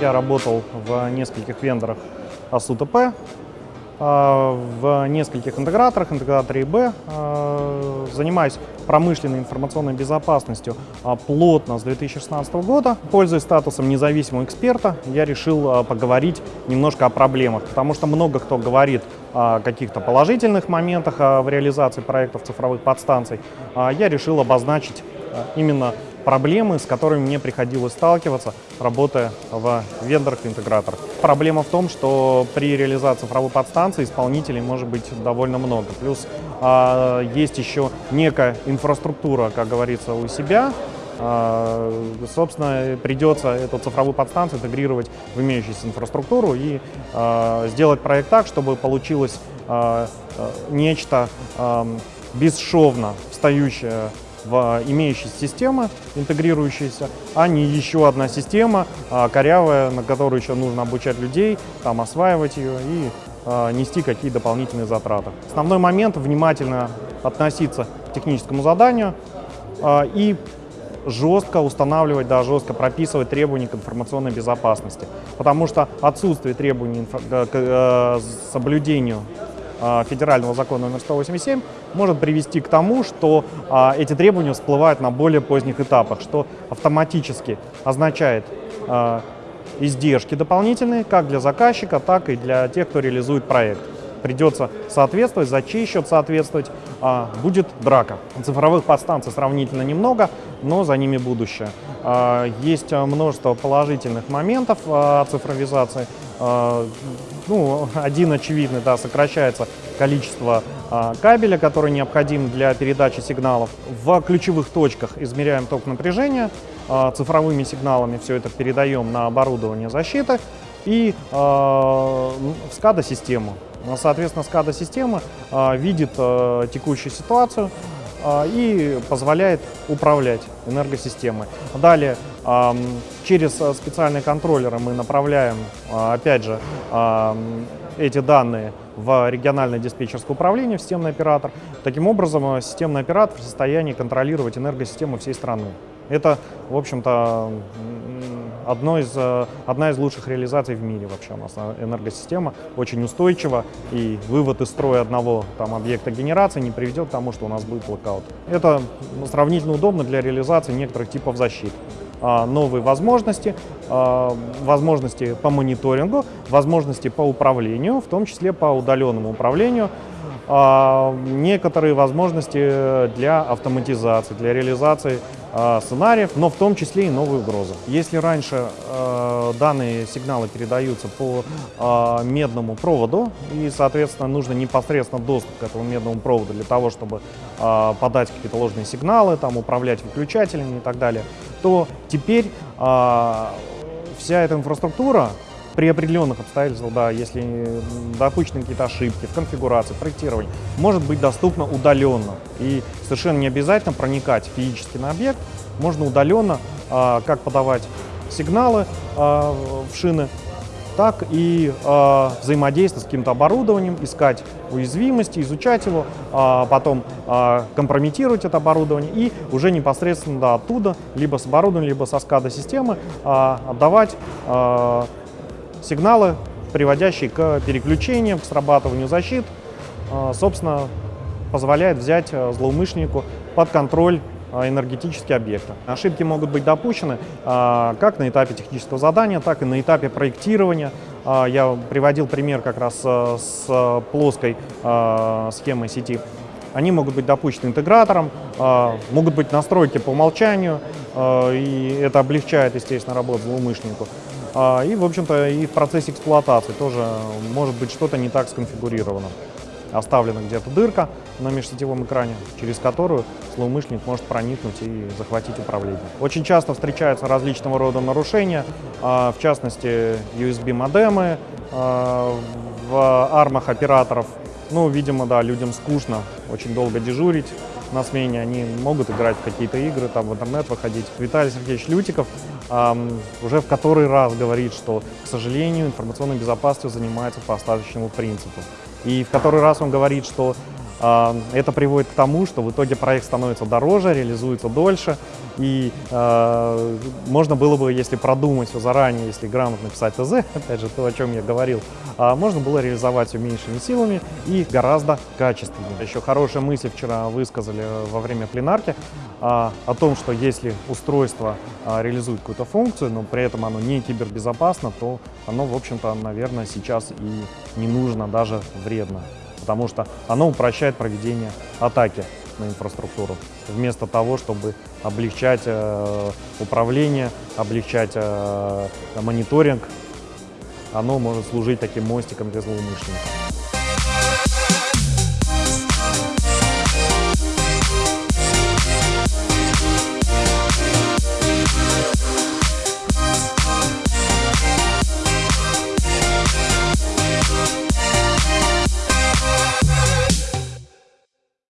я работал в нескольких вендорах АСУТП, в нескольких интеграторах, интеграторе ИБ. Занимаюсь промышленной информационной безопасностью плотно с 2016 года. Пользуясь статусом независимого эксперта, я решил поговорить немножко о проблемах, потому что много кто говорит о каких-то положительных моментах в реализации проектов цифровых подстанций. Я решил обозначить именно проблемы, с которыми мне приходилось сталкиваться, работая в вендорах-интеграторах. Проблема в том, что при реализации цифровой подстанции исполнителей может быть довольно много. Плюс а, есть еще некая инфраструктура, как говорится, у себя, а, собственно, придется эту цифровую подстанцию интегрировать в имеющуюся инфраструктуру и а, сделать проект так, чтобы получилось нечто бесшовно встающее в имеющиеся системы, интегрирующиеся, а не еще одна система а, корявая, на которую еще нужно обучать людей, там осваивать ее и а, нести какие дополнительные затраты. Основной момент – внимательно относиться к техническому заданию а, и жестко устанавливать, да, жестко прописывать требования к информационной безопасности. Потому что отсутствие требований к э, соблюдению а, федерального закона номер 187 может привести к тому, что а, эти требования всплывают на более поздних этапах, что автоматически означает а, издержки дополнительные как для заказчика, так и для тех, кто реализует проект. Придется соответствовать, за чей счет соответствовать, будет драка. Цифровых подстанций сравнительно немного, но за ними будущее. Есть множество положительных моментов цифровизации, а, ну, один очевидный, да, сокращается количество а, кабеля, который необходим для передачи сигналов. В ключевых точках измеряем ток напряжения, а, цифровыми сигналами все это передаем на оборудование защиты и в SCADA-систему. Соответственно, SCADA-система видит текущую ситуацию, и позволяет управлять энергосистемой. Далее Через э, специальные контроллеры мы направляем, а, опять же, эти данные в региональное диспетчерское управление, в системный оператор. Таким образом, э, системный оператор в состоянии контролировать энергосистему всей страны. Это, в общем-то, из, э, одна из лучших реализаций в мире вообще у нас энергосистема, очень устойчива, и вывод из строя одного там, объекта генерации не приведет к тому, что у нас будет блокаут. Это сравнительно удобно для реализации некоторых типов защиты. А, новые возможности, а, возможности по мониторингу, возможности по управлению, в том числе по удаленному управлению, а, некоторые возможности для автоматизации, для реализации сценариев, но в том числе и новые угрозы. Если раньше данные сигналы передаются по медному проводу, и, соответственно, нужно непосредственно доступ к этому медному проводу для того, чтобы подать какие-то ложные сигналы, там, управлять выключателями и так далее, то теперь а, вся эта инфраструктура при определенных обстоятельствах, да, если допущены какие-то ошибки в конфигурации, проектировании, может быть доступна удаленно. И совершенно не обязательно проникать физически на объект, можно удаленно а, как подавать сигналы а, в шины, так и э, взаимодействовать с каким-то оборудованием, искать уязвимости, изучать его, э, потом э, компрометировать это оборудование и уже непосредственно да, оттуда, либо с оборудованием, либо со SCADA-системы э, отдавать э, сигналы, приводящие к переключениям, к срабатыванию защит, э, собственно, позволяет взять злоумышленнику под контроль энергетические объекты. Ошибки могут быть допущены а, как на этапе технического задания, так и на этапе проектирования. А, я приводил пример как раз с плоской схемой сети. Они могут быть допущены интегратором, могут быть настройки по умолчанию, и это облегчает, естественно, работу злоумышленнику. И, в общем-то, и в процессе эксплуатации тоже может быть что-то не так сконфигурировано оставлена где-то дырка на межсетевом экране, через которую злоумышленник может проникнуть и захватить управление. Очень часто встречаются различного рода нарушения, а, в частности USB-модемы а, в армах операторов. Ну, видимо, да, людям скучно очень долго дежурить на смене, они могут играть в какие-то игры, там в интернет выходить. Виталий Сергеевич Лютиков эм, уже в который раз говорит, что, к сожалению, информационной безопасностью занимается по остаточному принципу. И в который раз он говорит, что Это приводит к тому, что в итоге проект становится дороже, реализуется дольше, и э, можно было бы, если продумать все заранее, если грамотно писать ТЗ, опять же, то, о чем я говорил, а, можно было реализовать все меньшими силами и гораздо качественнее. Еще хорошая мысль вчера высказали во время пленарки а, о том, что если устройство а, реализует какую-то функцию, но при этом оно не кибербезопасно, то оно, в общем-то, наверное, сейчас и не нужно, даже вредно потому что оно упрощает проведение атаки на инфраструктуру, вместо того, чтобы облегчать э, управление, облегчать э, мониторинг, оно может служить таким мостиком для злоумышленников.